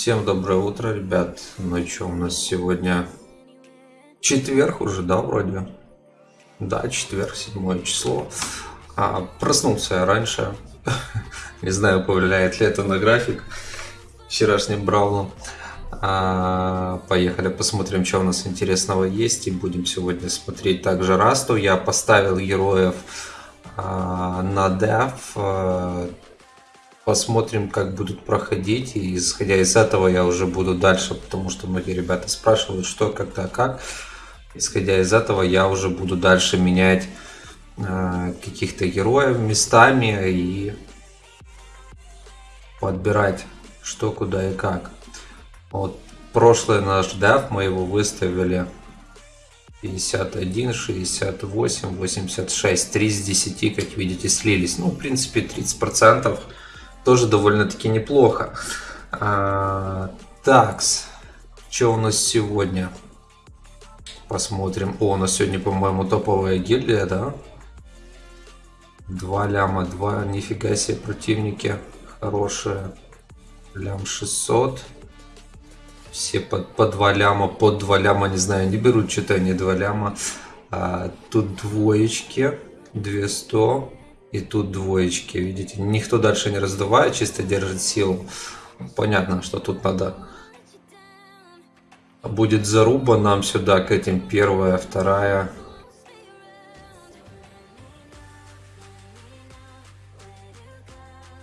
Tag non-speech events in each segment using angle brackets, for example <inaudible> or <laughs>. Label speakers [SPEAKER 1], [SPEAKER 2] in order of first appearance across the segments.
[SPEAKER 1] Всем доброе утро, ребят. Ну что, у нас сегодня четверг уже, да, вроде? Да, четверг, седьмое число. А, проснулся я раньше. <laughs> Не знаю, повлияет ли это на график вчерашним Брауном. А, поехали посмотрим, что у нас интересного есть. И будем сегодня смотреть также Расту. Я поставил героев а, на деф посмотрим, как будут проходить. И исходя из этого я уже буду дальше, потому что многие ребята спрашивают, что, когда, как. Исходя из этого я уже буду дальше менять э, каких-то героев местами и подбирать что, куда и как. Вот прошлый наш деф мы его выставили 51, 68, 86, 3 из 10, как видите, слились. Ну, в принципе, 30 процентов тоже довольно-таки неплохо. А, такс, что у нас сегодня? Посмотрим. О, у нас сегодня, по-моему, топовая гильдия, да? Два ляма, два, нифига себе, противники хорошие. Лям 600. Все по, по 2 ляма, под 2 ляма, не знаю, не берут что-то они 2 ляма. А, тут двоечки, 200. И тут двоечки, видите, никто дальше не раздувает, чисто держит силу. Понятно, что тут надо... Будет заруба нам сюда, к этим первая, вторая.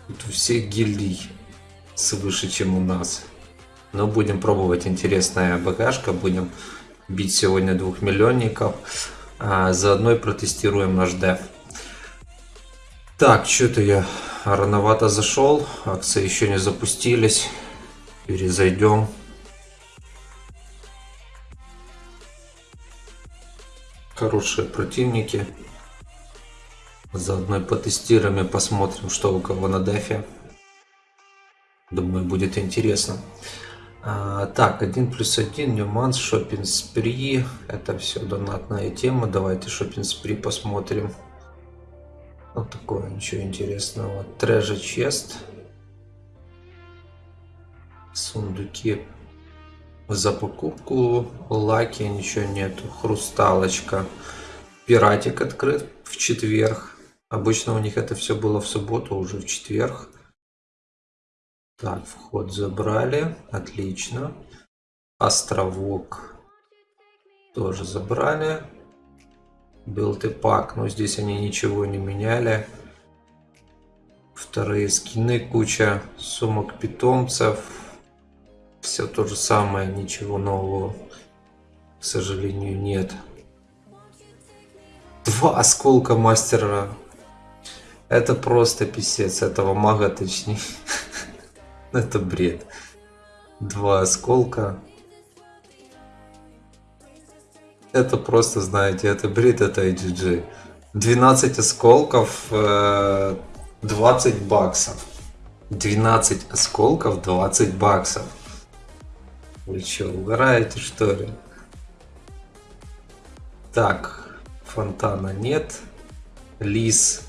[SPEAKER 1] Тут у всех гильдий свыше, чем у нас. Но будем пробовать интересная багажка, будем бить сегодня двух миллионников. А заодно и протестируем наш деф. Так, что-то я рановато зашел. Акции еще не запустились. Перезайдем. Хорошие противники. Заодно потестируем и посмотрим, что у кого на дефе. Думаю, будет интересно. А, так, 1 плюс 1, нюманс, шопинг спри. Это все донатная тема. Давайте шопинг спри посмотрим. Вот такое ничего интересного. Treasure chest. Сундуки за покупку. Лаки ничего нету. Хрусталочка. Пиратик открыт в четверг. Обычно у них это все было в субботу, уже в четверг. Так, вход забрали. Отлично. Островок тоже забрали. Build и пак, но здесь они ничего не меняли. Вторые скины, куча сумок питомцев. Все то же самое, ничего нового, к сожалению, нет. Два осколка мастера. Это просто писец, этого мага точнее. <laughs> Это бред. Два осколка. Это просто, знаете, это бред, это IGG. 12 осколков, 20 э, баксов. 12 осколков, 20 баксов. Вы что, угораете что ли? Так, фонтана нет. Лис.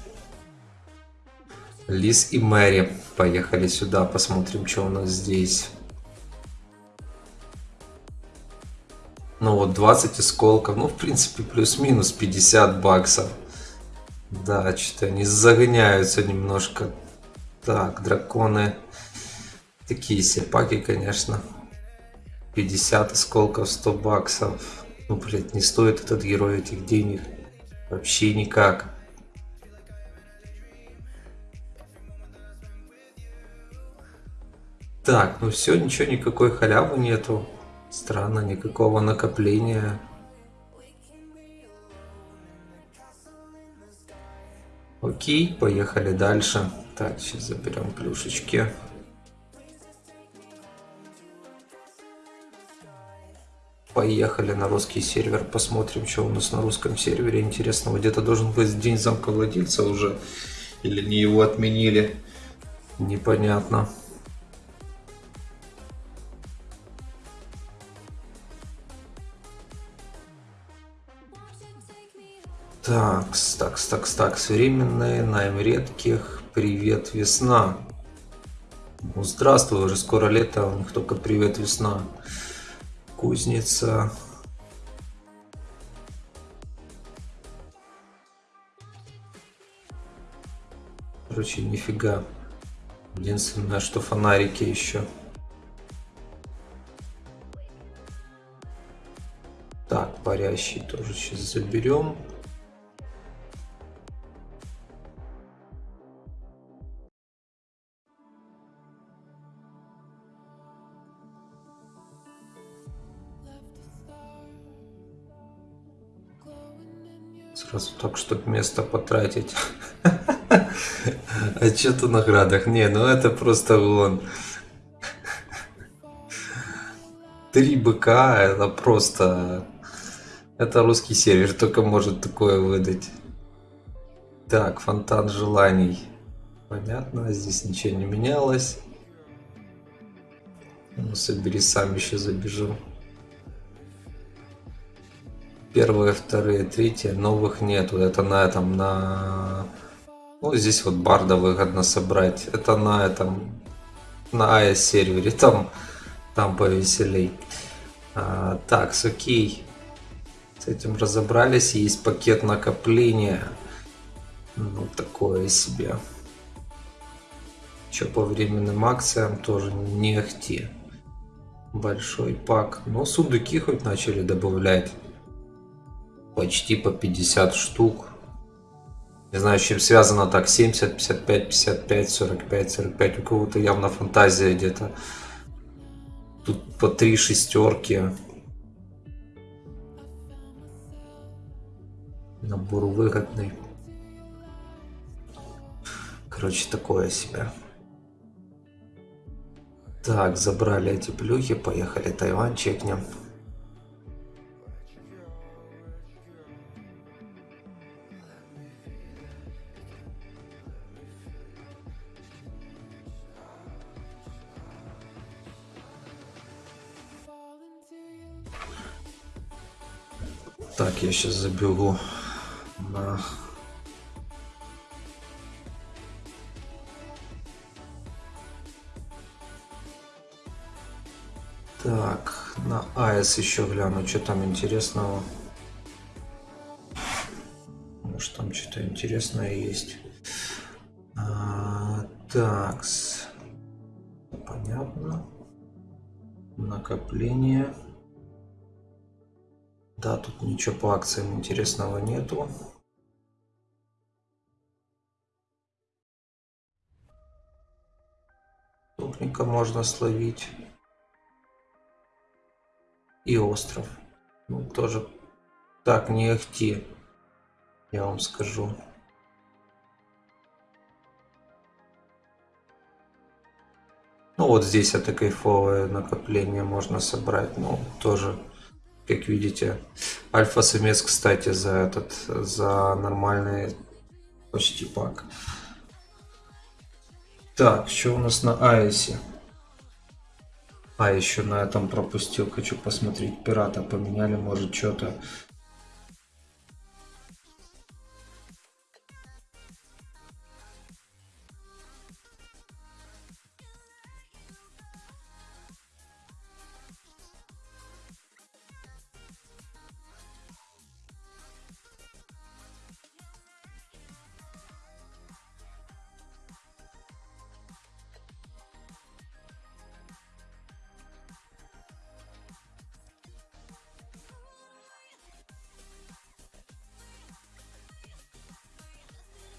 [SPEAKER 1] Лис и Мэри. Поехали сюда, посмотрим, что у нас здесь. Ну вот 20 осколков, ну в принципе плюс-минус 50 баксов. Да, что-то они загоняются немножко. Так, драконы. Такие серпаки, конечно. 50 осколков, 100 баксов. Ну, блядь, не стоит этот герой этих денег. Вообще никак. Так, ну все, ничего, никакой халявы нету. Странно, никакого накопления. Окей, поехали дальше. Так, сейчас заберем плюшечки. Поехали на русский сервер, посмотрим, что у нас на русском сервере интересного. Где-то должен быть день замка владельца уже, или не его отменили, непонятно. Такс, такс, такс, такс. Временные, найм редких. Привет, весна. Ну, здравствуй, уже скоро лето, у них только привет весна. Кузница. Короче, нифига. Единственное, что фонарики еще. Так, парящий тоже сейчас заберем. Так, чтобы место потратить. <laughs> А что-то наградах? Не, ну это просто вон. Три быка, это просто... Это русский сервер, только может такое выдать. Так, фонтан желаний. Понятно, здесь ничего не менялось. Ну, собери сам еще забежу. Первые, вторые, третьи, новых нету. Это на этом, на... Ну, здесь вот барда выгодно собрать. Это на этом, на AES сервере. Там, там повеселей. А, так, окей. С этим разобрались. Есть пакет накопления. Ну, такое себе. Что по временным акциям тоже не ахти. Большой пак. Но сундуки хоть начали добавлять почти по 50 штук. Не знаю, с чем связано так, 70, 55, 55, 45, 45. У кого-то явно фантазия где-то. Тут по три шестерки. Набор выгодный. Короче, такое себе. Так, забрали эти плюхи, поехали Тайвань чекнем. Так, я сейчас забегу на... Так, на АЭС еще гляну, что там интересного. Может там что-то интересное есть. А, так, понятно. Накопление. Да, тут ничего по акциям интересного нету. Топника можно словить. И остров. Ну, тоже так не ахти, я вам скажу. Ну вот здесь это кайфовое накопление можно собрать, ну тоже как видите. Альфа-самец, кстати, за этот, за нормальный почти пак. Так, что у нас на Айсе? А, еще на этом пропустил, хочу посмотреть. Пирата поменяли, может, что-то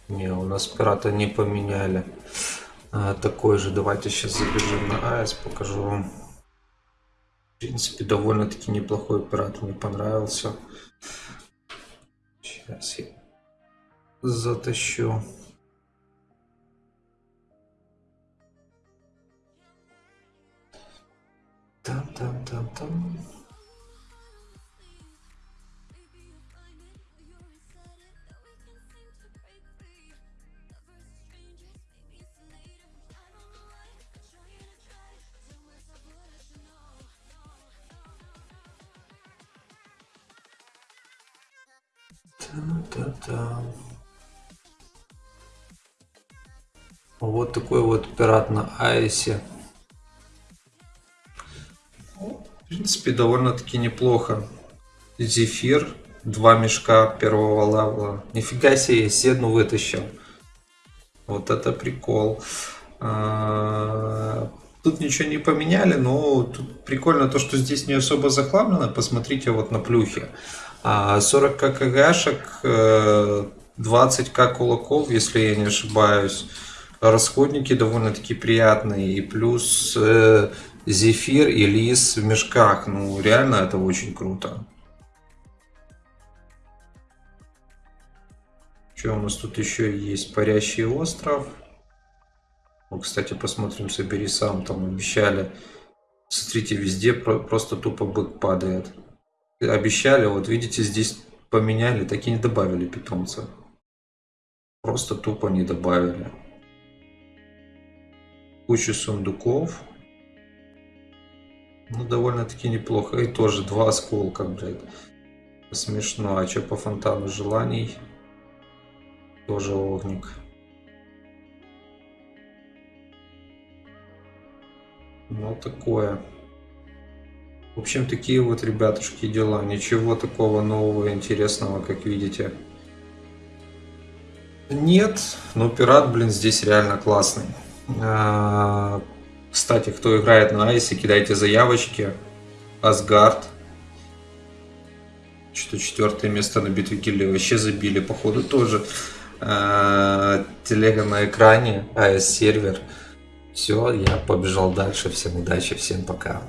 [SPEAKER 1] Не, у нас пирата не поменяли. А, такой же. Давайте сейчас забежим на АЭС, покажу вам. В принципе, довольно-таки неплохой пират, мне понравился. Сейчас я затащу. Там, там, там, там. Вот такой вот пират на Айсе. В принципе, довольно-таки неплохо. Зефир. Два мешка первого левела. Нифига себе, седну вытащил. Вот это прикол. А, тут ничего не поменяли, но тут прикольно то, что здесь не особо захламлено. Посмотрите вот на плюхе. 40 ККГшек, 20к кулаков, если я не ошибаюсь. Расходники довольно-таки приятные. И плюс э, зефир и лис в мешках. Ну, реально это очень круто. Что у нас тут еще есть? Парящий остров. Ну, кстати, посмотрим, собери сам. Там обещали. Смотрите, везде просто тупо бык падает. Обещали, вот видите, здесь поменяли, так и не добавили питомца. Просто тупо не добавили. Куча сундуков. Ну, довольно-таки неплохо. И тоже два осколка, блядь. Смешно. А что по фонтану желаний? Тоже огник. Ну, такое. В общем, такие вот, ребятушки, дела. Ничего такого нового, интересного, как видите. Нет, но пират, блин, здесь реально классный. А, кстати, кто играет на Айсе, кидайте заявочки. Асгард. Что четвертое место на битве Гильдии вообще забили, походу, тоже. Э, телега на экране, AS сервер. Все, я побежал дальше. Всем удачи, всем пока.